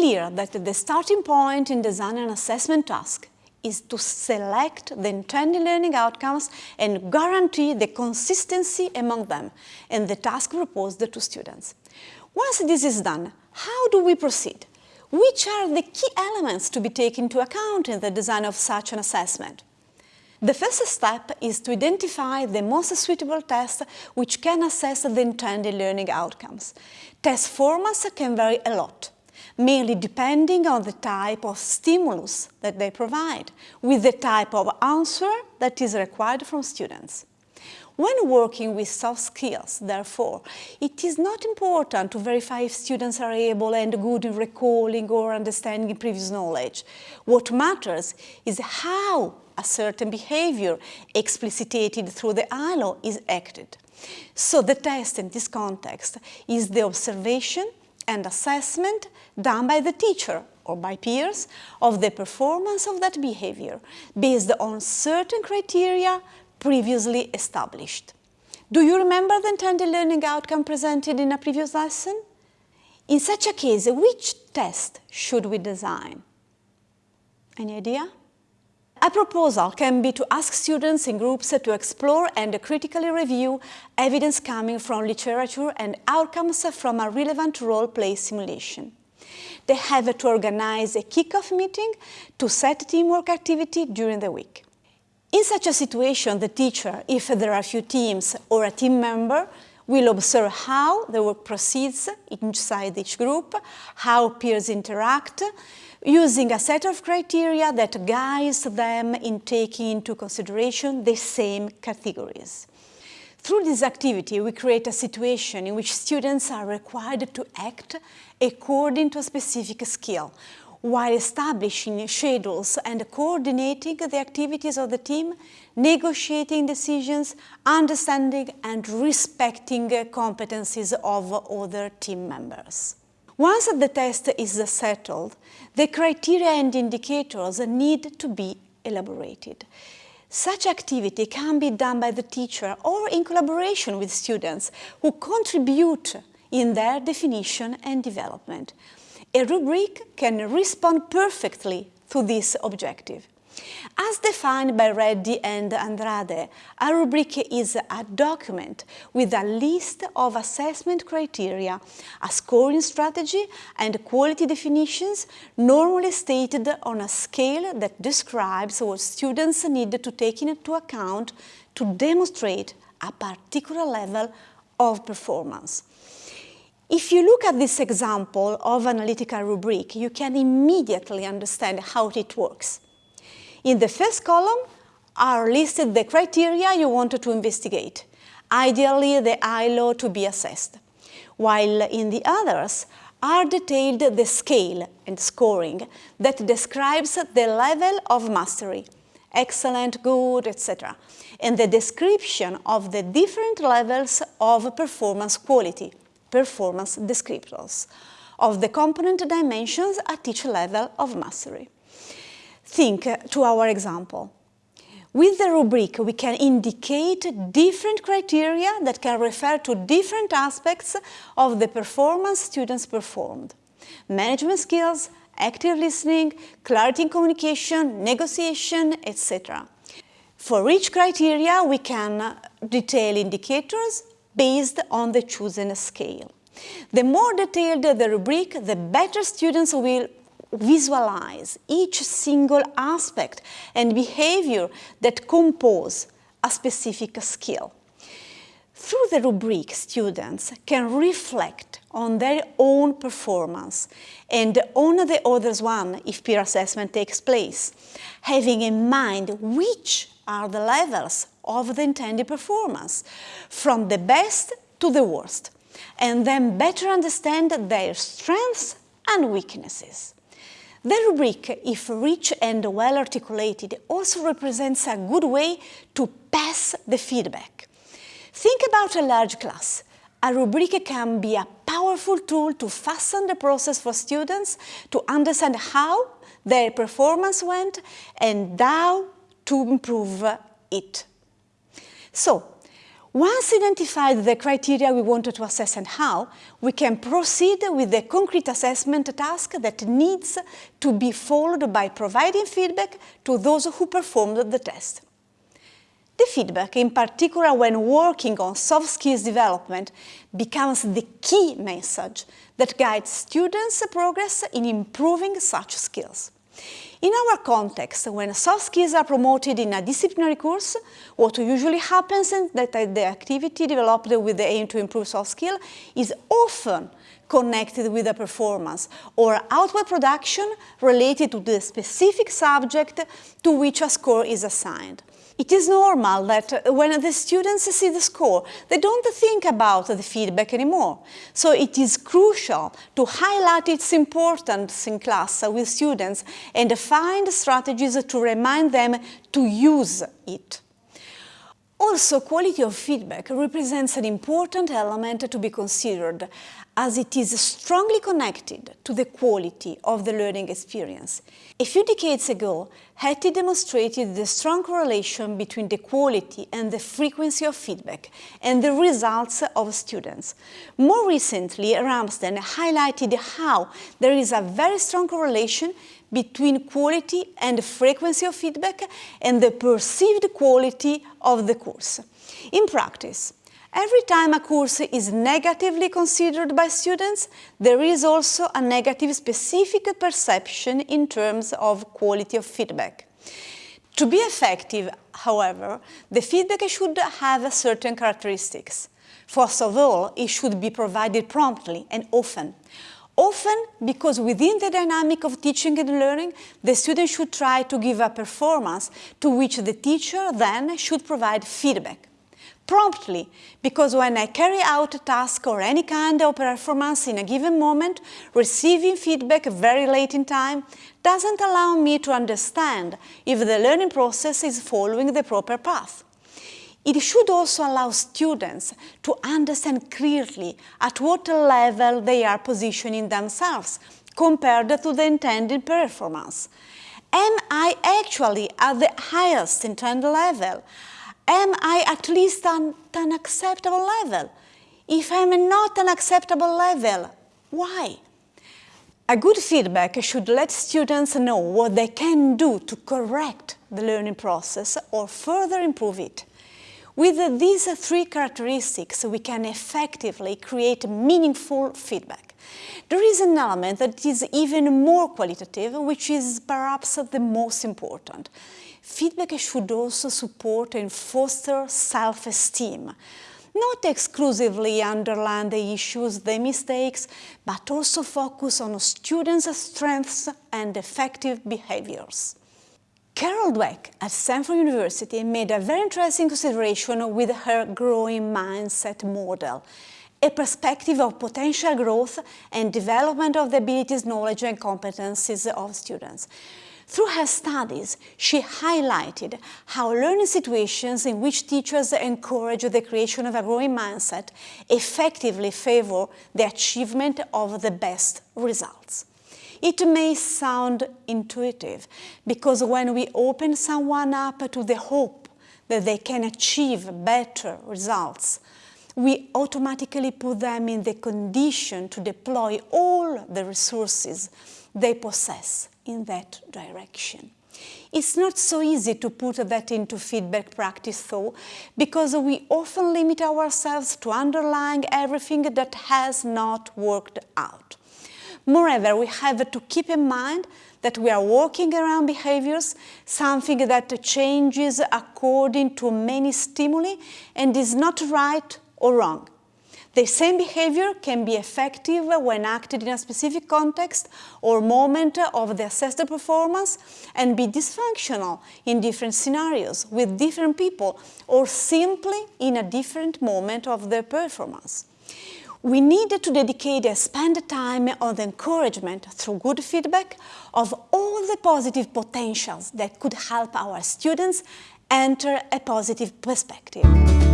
clear that the starting point in designing an assessment task is to select the intended learning outcomes and guarantee the consistency among them and the task proposed to students. Once this is done, how do we proceed? Which are the key elements to be taken into account in the design of such an assessment? The first step is to identify the most suitable test which can assess the intended learning outcomes. Test formats can vary a lot mainly depending on the type of stimulus that they provide, with the type of answer that is required from students. When working with soft skills, therefore, it is not important to verify if students are able and good in recalling or understanding previous knowledge. What matters is how a certain behavior explicitated through the ILO is acted. So the test in this context is the observation and assessment done by the teacher or by peers of the performance of that behavior based on certain criteria previously established. Do you remember the intended learning outcome presented in a previous lesson? In such a case, which test should we design? Any idea? A proposal can be to ask students in groups to explore and critically review evidence coming from literature and outcomes from a relevant role-play simulation. They have to organize a kick-off meeting to set teamwork activity during the week. In such a situation, the teacher, if there are few teams or a team member, will observe how the work proceeds inside each group, how peers interact, using a set of criteria that guides them in taking into consideration the same categories. Through this activity, we create a situation in which students are required to act according to a specific skill, while establishing schedules and coordinating the activities of the team, negotiating decisions, understanding and respecting competencies of other team members. Once the test is settled, the criteria and indicators need to be elaborated. Such activity can be done by the teacher or in collaboration with students who contribute in their definition and development. A rubric can respond perfectly to this objective. As defined by Reddy and Andrade, a rubric is a document with a list of assessment criteria, a scoring strategy and quality definitions normally stated on a scale that describes what students need to take into account to demonstrate a particular level of performance. If you look at this example of analytical rubric, you can immediately understand how it works. In the first column are listed the criteria you wanted to investigate, ideally the ILO to be assessed, while in the others are detailed the scale and scoring that describes the level of mastery, excellent, good, etc., and the description of the different levels of performance quality, performance descriptors, of the component dimensions at each level of mastery. Think to our example. With the rubric, we can indicate different criteria that can refer to different aspects of the performance students performed. Management skills, active listening, clarity in communication, negotiation, etc. For each criteria, we can detail indicators based on the chosen scale. The more detailed the rubric, the better students will visualize each single aspect and behavior that compose a specific skill. Through the rubric, students can reflect on their own performance and on the others one if peer assessment takes place, having in mind which are the levels of the intended performance, from the best to the worst, and then better understand their strengths and weaknesses. The rubric, if rich and well articulated, also represents a good way to pass the feedback. Think about a large class. A rubric can be a powerful tool to fasten the process for students to understand how their performance went and how to improve it. So, Once identified the criteria we wanted to assess and how, we can proceed with the concrete assessment task that needs to be followed by providing feedback to those who performed the test. The feedback, in particular when working on soft skills development, becomes the key message that guides students' progress in improving such skills. In our context, when soft skills are promoted in a disciplinary course, what usually happens is that uh, the activity developed with the aim to improve soft skill is often connected with a performance or output production related to the specific subject to which a score is assigned. It is normal that when the students see the score, they don't think about the feedback anymore. So it is crucial to highlight its importance in class with students and find strategies to remind them to use it. Also, quality of feedback represents an important element to be considered as it is strongly connected to the quality of the learning experience. A few decades ago, Hattie demonstrated the strong correlation between the quality and the frequency of feedback and the results of students. More recently, Ramsden highlighted how there is a very strong correlation between quality and frequency of feedback and the perceived quality of the course. In practice, Every time a course is negatively considered by students, there is also a negative specific perception in terms of quality of feedback. To be effective, however, the feedback should have certain characteristics. First of all, it should be provided promptly and often. Often because within the dynamic of teaching and learning, the student should try to give a performance to which the teacher then should provide feedback promptly because when I carry out a task or any kind of performance in a given moment, receiving feedback very late in time doesn't allow me to understand if the learning process is following the proper path. It should also allow students to understand clearly at what level they are positioning themselves compared to the intended performance. Am I actually at the highest intended level? am I at least at an acceptable level? If I'm not an acceptable level, why? A good feedback should let students know what they can do to correct the learning process or further improve it. With these three characteristics, we can effectively create meaningful feedback. There is an element that is even more qualitative, which is perhaps the most important. Feedback should also support and foster self-esteem, not exclusively underline the issues, the mistakes, but also focus on students' strengths and effective behaviors. Carol Dweck at Stanford University made a very interesting consideration with her growing mindset model, a perspective of potential growth and development of the abilities, knowledge and competencies of students. Through her studies, she highlighted how learning situations in which teachers encourage the creation of a growing mindset effectively favor the achievement of the best results. It may sound intuitive because when we open someone up to the hope that they can achieve better results, we automatically put them in the condition to deploy all the resources they possess in that direction. It's not so easy to put that into feedback practice though, because we often limit ourselves to underlying everything that has not worked out. Moreover, we have to keep in mind that we are working around behaviors, something that changes according to many stimuli and is not right or wrong. The same behavior can be effective when acted in a specific context or moment of the assessed performance and be dysfunctional in different scenarios with different people or simply in a different moment of the performance. We need to dedicate and spend time on the encouragement through good feedback of all the positive potentials that could help our students enter a positive perspective.